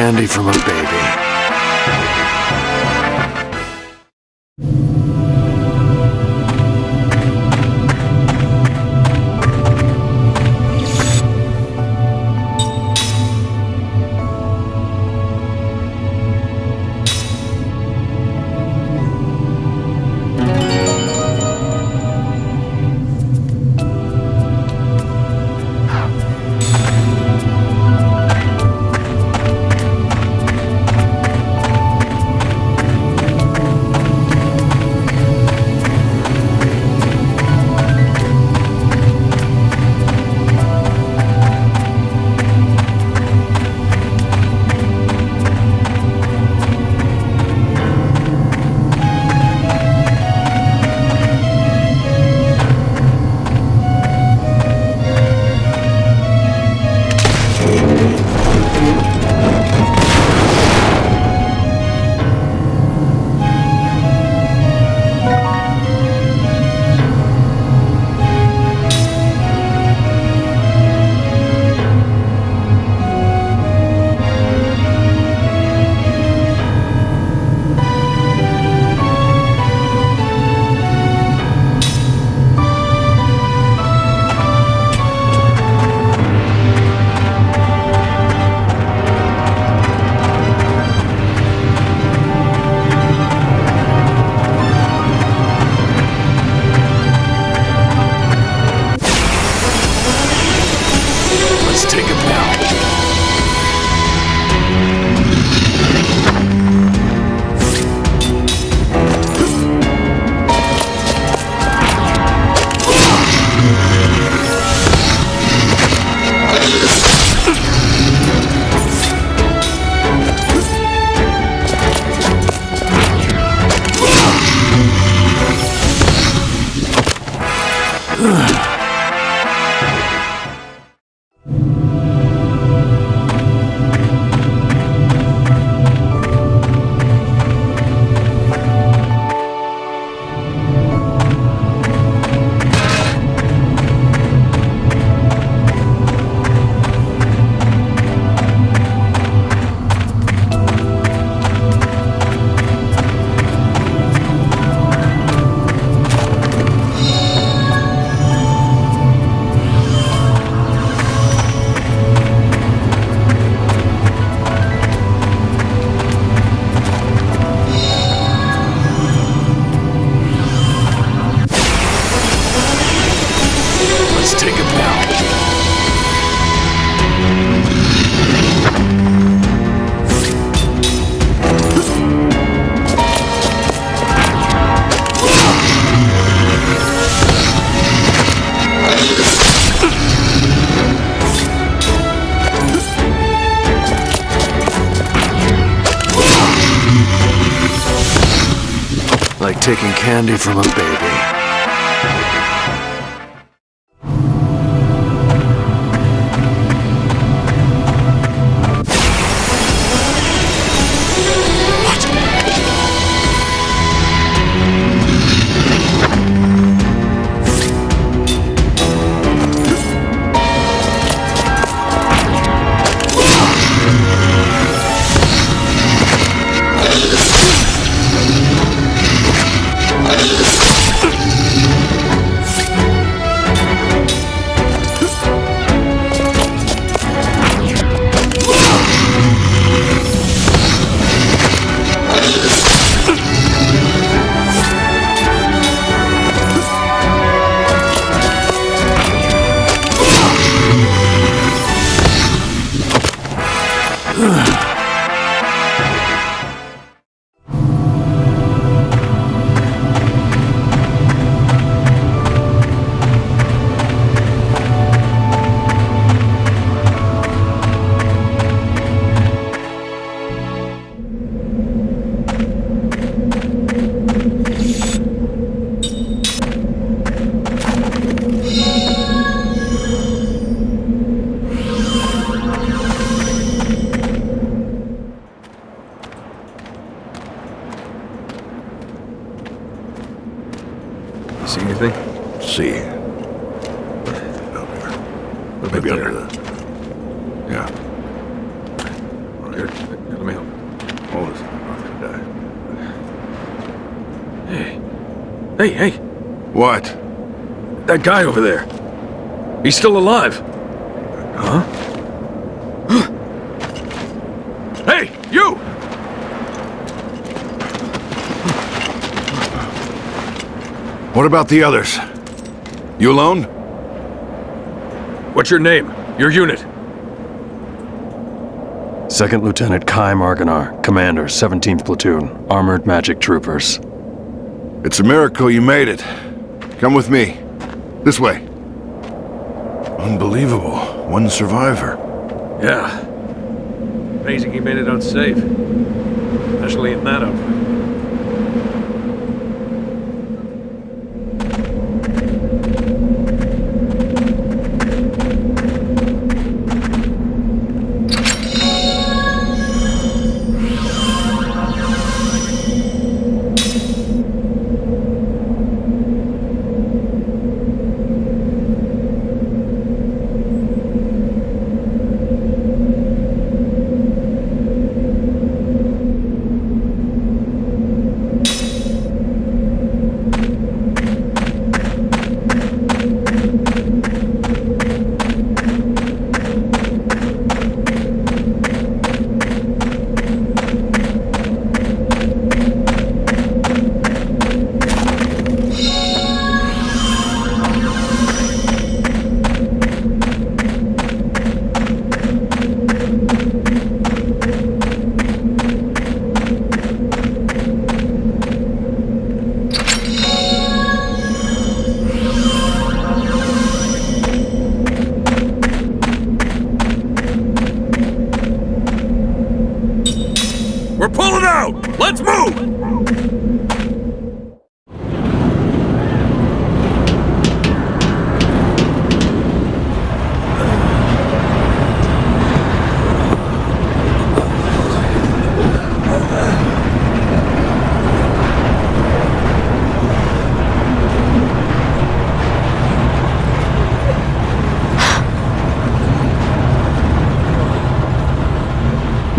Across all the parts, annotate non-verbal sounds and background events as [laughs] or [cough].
Candy from a Candy from a baby. That guy over there. He's still alive. Huh? [gasps] hey, you! What about the others? You alone? What's your name? Your unit? Second Lieutenant Kaim Argonar, Commander, 17th Platoon, Armored Magic Troopers. It's a miracle you made it. Come with me. This way. Unbelievable. One survivor. Yeah. Amazing he made it out safe. Especially in that outfit.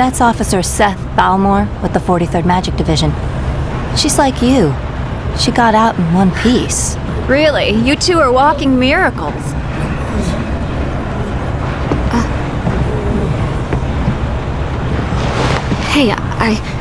That's Officer Seth Balmore with the 43rd Magic Division. She's like you. She got out in one piece. Really? You two are walking miracles. Uh. Hey, I.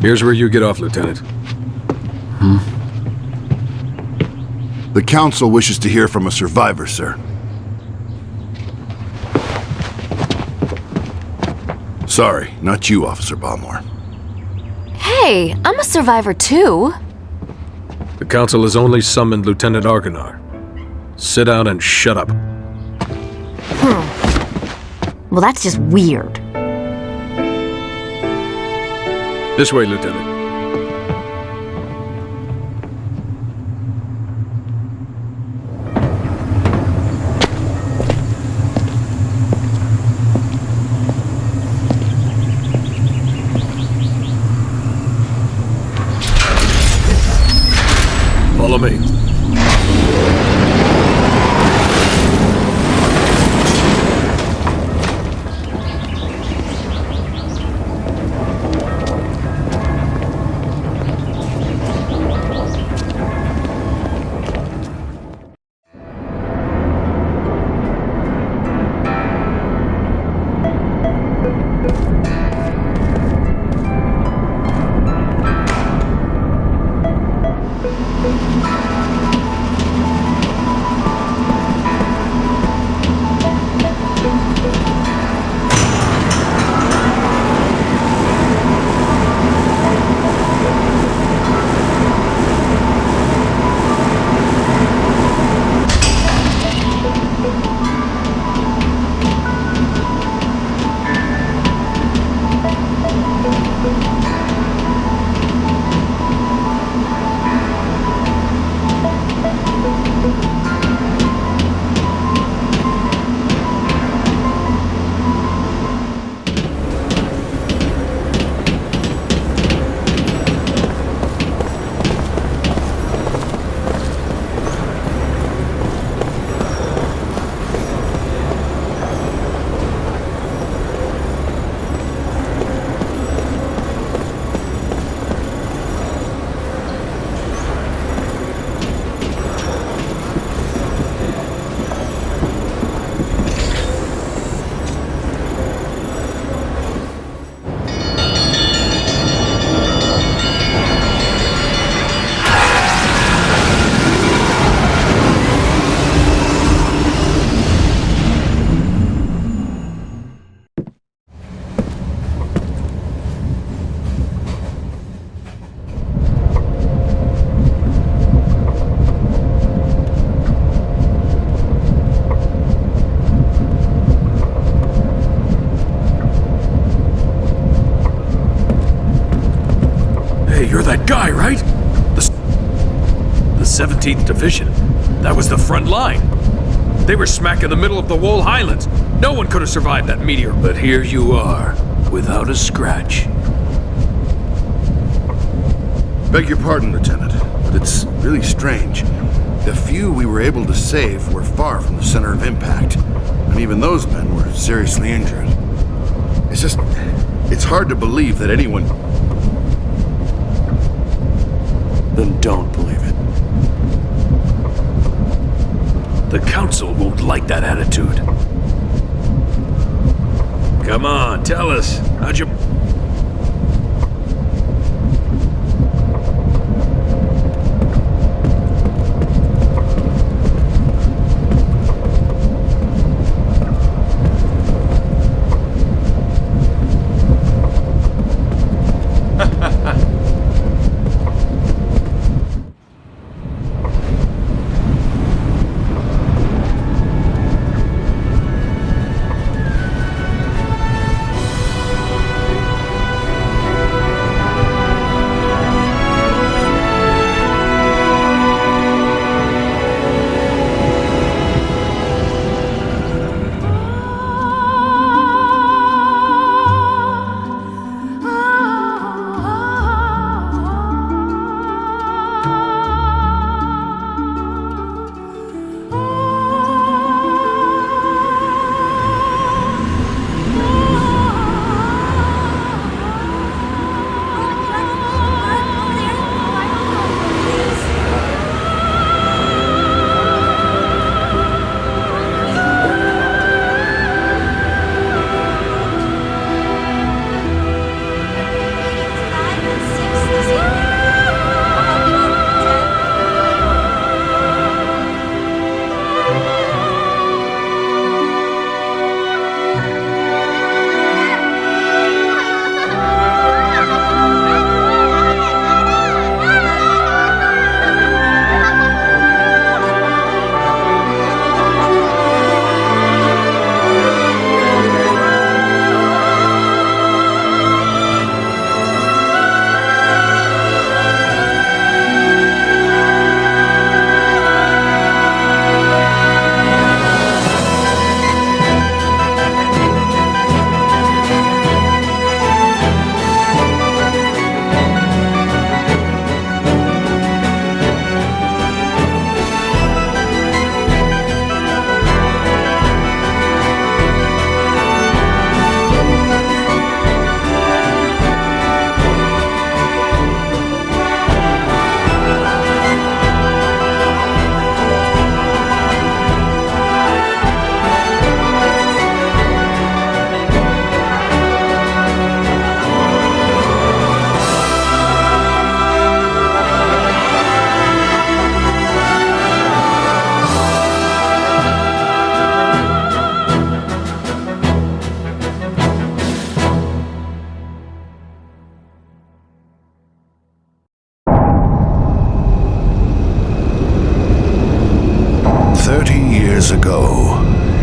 Here's where you get off, Lieutenant. Hmm? The Council wishes to hear from a survivor, sir. Sorry, not you, Officer Balmore. Hey, I'm a survivor too. The Council has only summoned Lieutenant Argonar. Sit down and shut up. Hmm. Well, that's just weird. This way, Lieutenant. That guy, right? The, the 17th Division. That was the front line. They were smack in the middle of the Wohl Highlands. No one could have survived that meteor. But here you are, without a scratch. Beg your pardon, Lieutenant, but it's really strange. The few we were able to save were far from the center of impact, and even those men were seriously injured. It's just. It's hard to believe that anyone. Then don't believe it. The Council won't like that attitude. Come on, tell us. How'd you.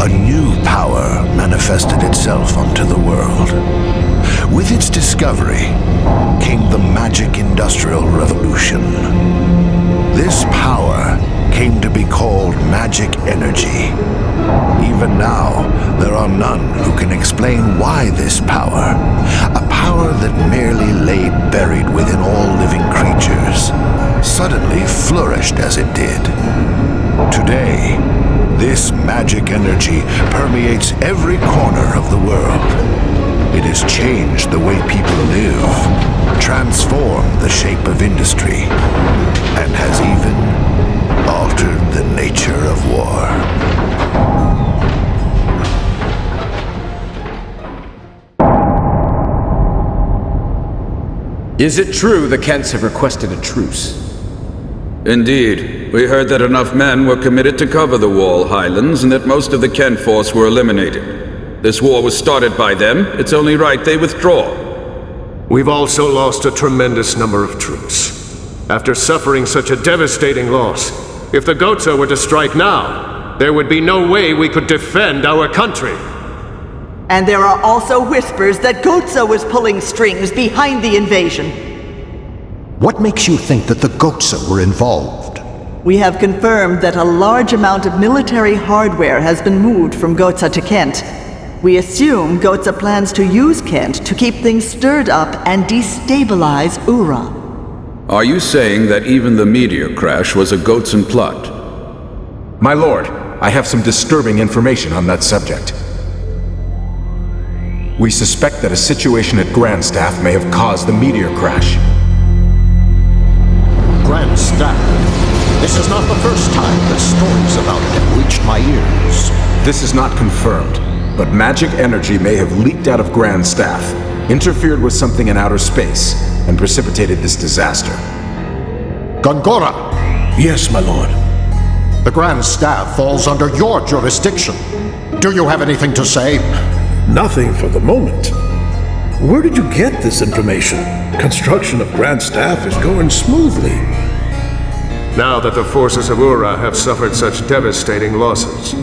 A new power manifested itself onto the world. With its discovery came the magic industrial revolution. This power came to be called magic energy. Even now, there are none who can explain why this power, a power that merely lay buried within all living creatures, suddenly flourished as it did. Today, this magic energy permeates every corner of the world. It has changed the way people live, transformed the shape of industry, and has even altered the nature of war. Is it true the Khents have requested a truce? Indeed. We heard that enough men were committed to cover the Wohl Highlands and that most of the Khent force were eliminated. This war was started by them. It's only right they withdraw. We've also lost a tremendous number of troops. After suffering such a devastating loss, if the Gohtza were to strike now, there would be no way we could defend our country. And there are also whispers that Gohtza was pulling strings behind the invasion. What makes you think that the Gohtza were involved? We have confirmed that a large amount of military hardware has been moved from Gohtza to Khent. We assume Gohtza plans to use Khent to keep things stirred up and destabilize Uhra. Are you saying that even the meteor crash was a Gohtzan plot? My lord, I have some disturbing information on that subject. We suspect that a situation at Grandstaff may have caused the meteor crash. Grandstaff? This is not the first time that stories about it have reached my ears. This is not confirmed, but magic energy may have leaked out of Grandstaff, interfered with something in outer space, and precipitated this disaster. Gongora! Yes, my lord. The Grand Staff falls under your jurisdiction. Do you have anything to say? Nothing for the moment. Where did you get this information? Construction of Grand Staff is going smoothly. Now that the forces of Uhra have suffered such devastating losses,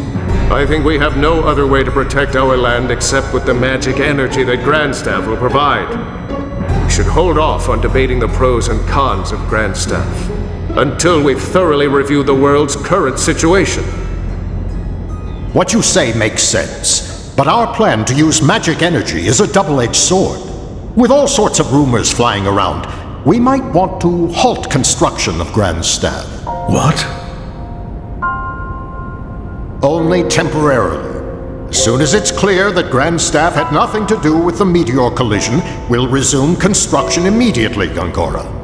I think we have no other way to protect our land except with the magic energy that Grandstaff will provide. We should hold off on debating the pros and cons of Grandstaff until we've thoroughly reviewed the world's current situation. What you say makes sense, but our plan to use magic energy is a double-edged sword. With all sorts of rumors flying around, we might want to halt construction of Grand Staff. What? Only temporarily. As soon as it's clear that Grand Staff had nothing to do with the meteor collision, we'll resume construction immediately, Gongora.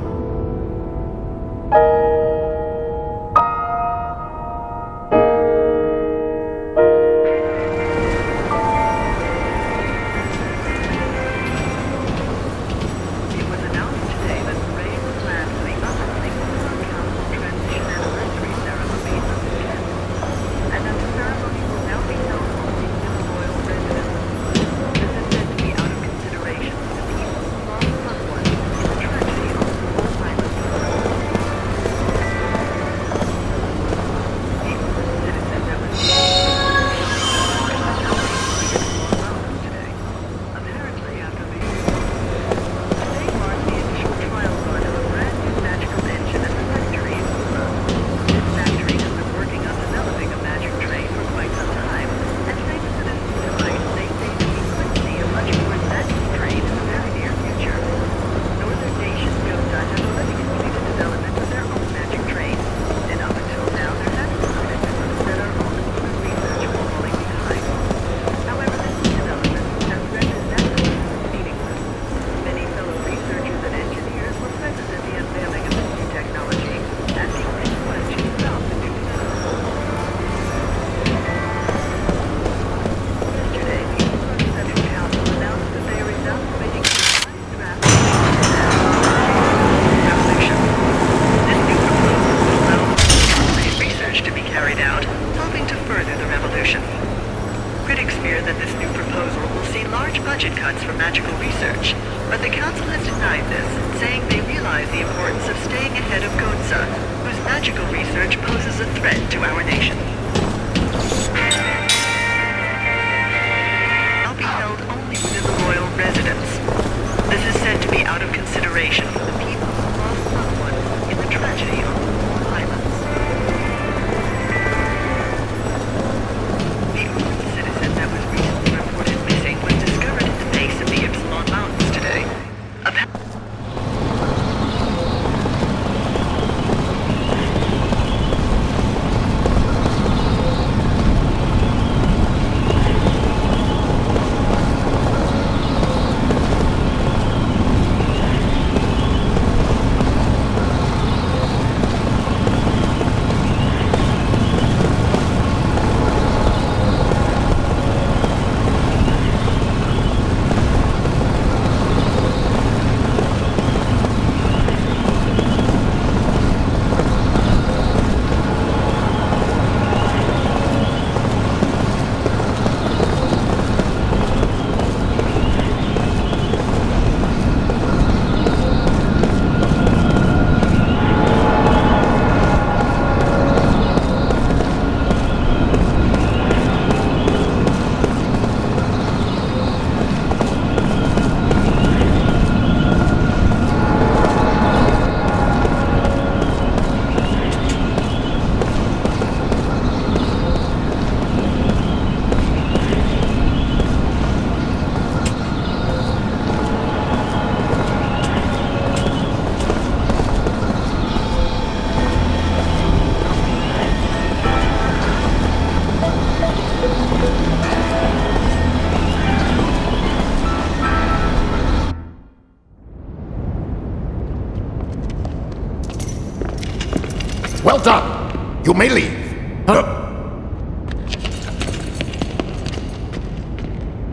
You may leave.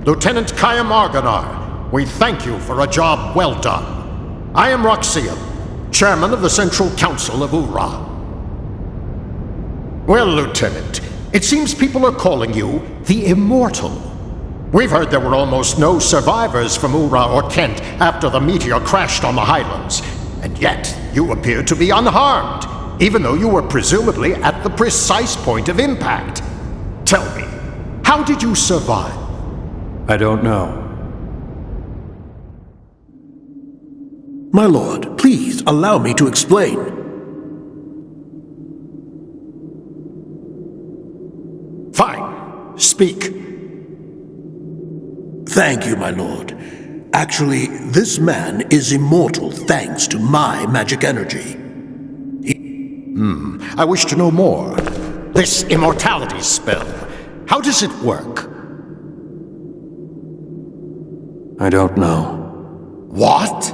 Lieutenant Kaim Argonar, we thank you for a job well done. I am Roxian, chairman of the Central Council of Uhra. Well, Lieutenant, it seems people are calling you the Immortal. We've heard there were almost no survivors from Uhra or Khent after the meteor crashed on the Highlands, and yet you appear to be unharmed, even though you were presumably at the precise point of impact. Tell me, how did you survive? I don't know. My lord, please allow me to explain. Fine. Speak. Thank you, my lord. Actually, this man is immortal thanks to my magic energy. Hmm. I wish to know more. This immortality spell, how does it work? I don't know. What?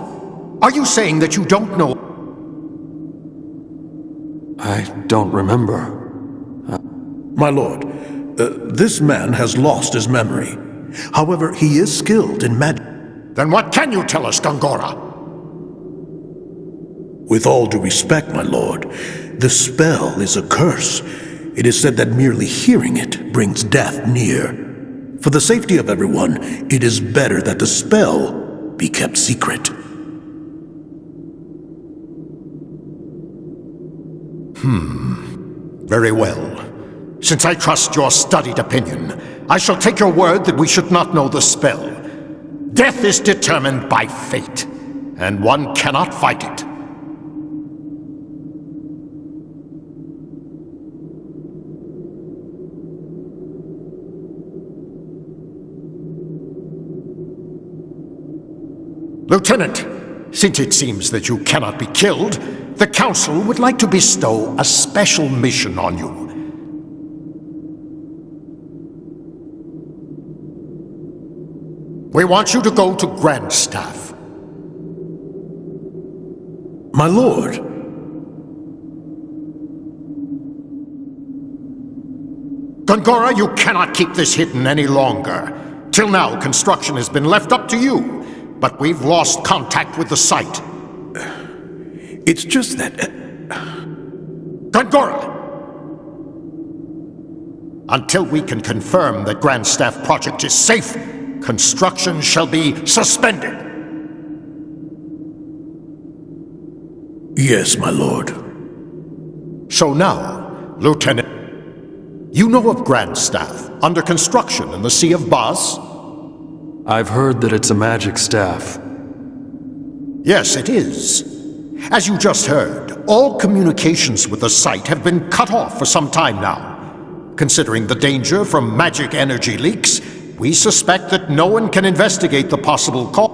Are you saying that you don't know? I don't remember. My lord, uh, this man has lost his memory. However, he is skilled in magic. Then what can you tell us, Gongora? With all due respect, my lord, the spell is a curse. It is said that merely hearing it brings death near. For the safety of everyone, it is better that the spell be kept secret. Hmm. Very well. Since I trust your studied opinion, I shall take your word that we should not know the spell. Death is determined by fate, and one cannot fight it. Lieutenant, since it seems that you cannot be killed, the Council would like to bestow a special mission on you. We want you to go to Grandstaff. My lord. Gongora, you cannot keep this hidden any longer. Till now, construction has been left up to you, but we've lost contact with the site. It's just that... Uh, Gongora! Until we can confirm that Grandstaff project is safe, construction shall be suspended. Yes, my lord. So now, Lieutenant, you know of Grandstaff, under construction in the Sea of Bas? I've heard that it's a magic staff. Yes, it is. As you just heard, all communications with the site have been cut off for some time now. Considering the danger from magic energy leaks, we suspect that no one can investigate the possible cause.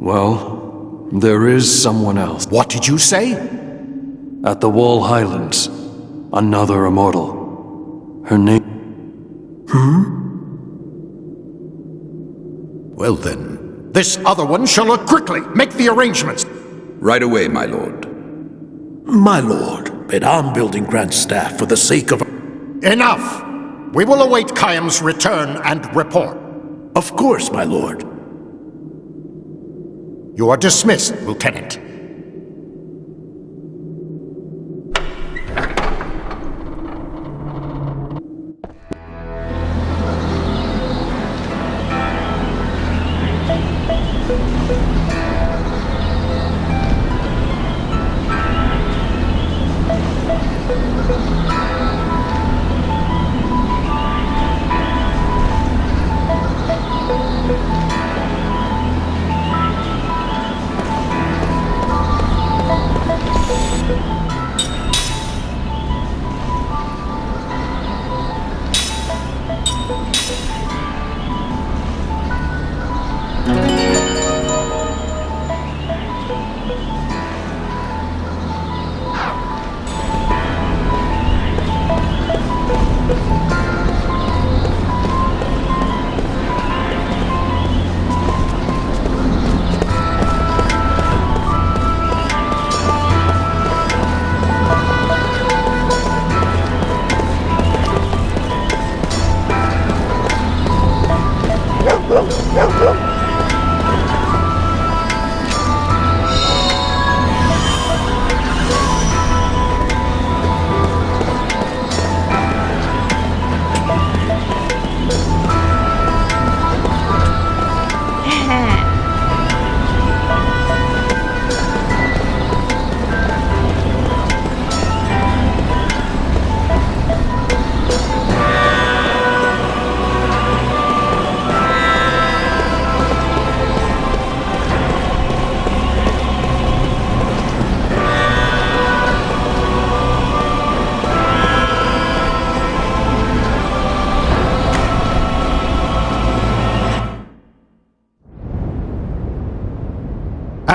Well, there is someone else. What did you say? At the Wohl Highlands. Another immortal. Her name... Hmm? Well then, this other one shall look quickly. Make the arrangements. Right away, my lord. My lord, but I'm building Grandstaff for the sake of... Enough! We will await Kaim's return and report. Of course, my lord. You are dismissed, Lieutenant.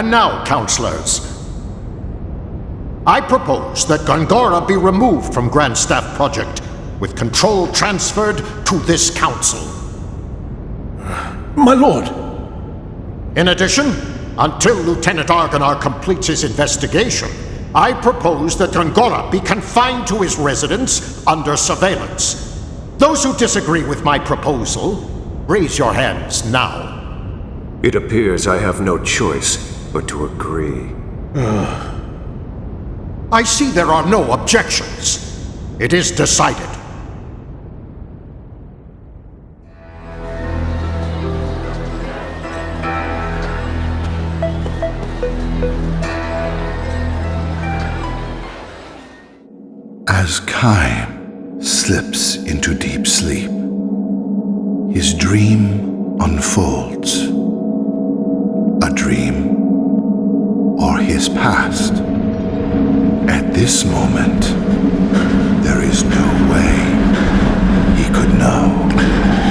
And now, counselors, I propose that Gongora be removed from Grand Staff Project, with control transferred to this council. My lord! In addition, until Lieutenant Argonar completes his investigation, I propose that Gongora be confined to his residence under surveillance. Those who disagree with my proposal, raise your hands now. It appears I have no choice but to agree. [sighs] I see there are no objections. It is decided. As Kaim slips into deep sleep, his dream unfolds. A dream or his past. At this moment, there is no way he could know.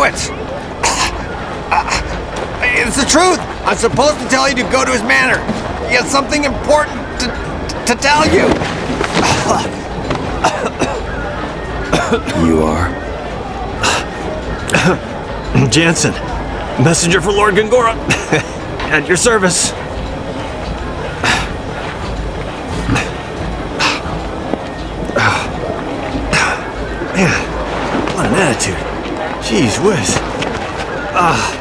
Do it. It's the truth. I'm supposed to tell you to go to his manor. He has something important to, to tell you. You are? Jansen, messenger for Lord Gongora. [laughs] At your service. Jeez whiz. Ah.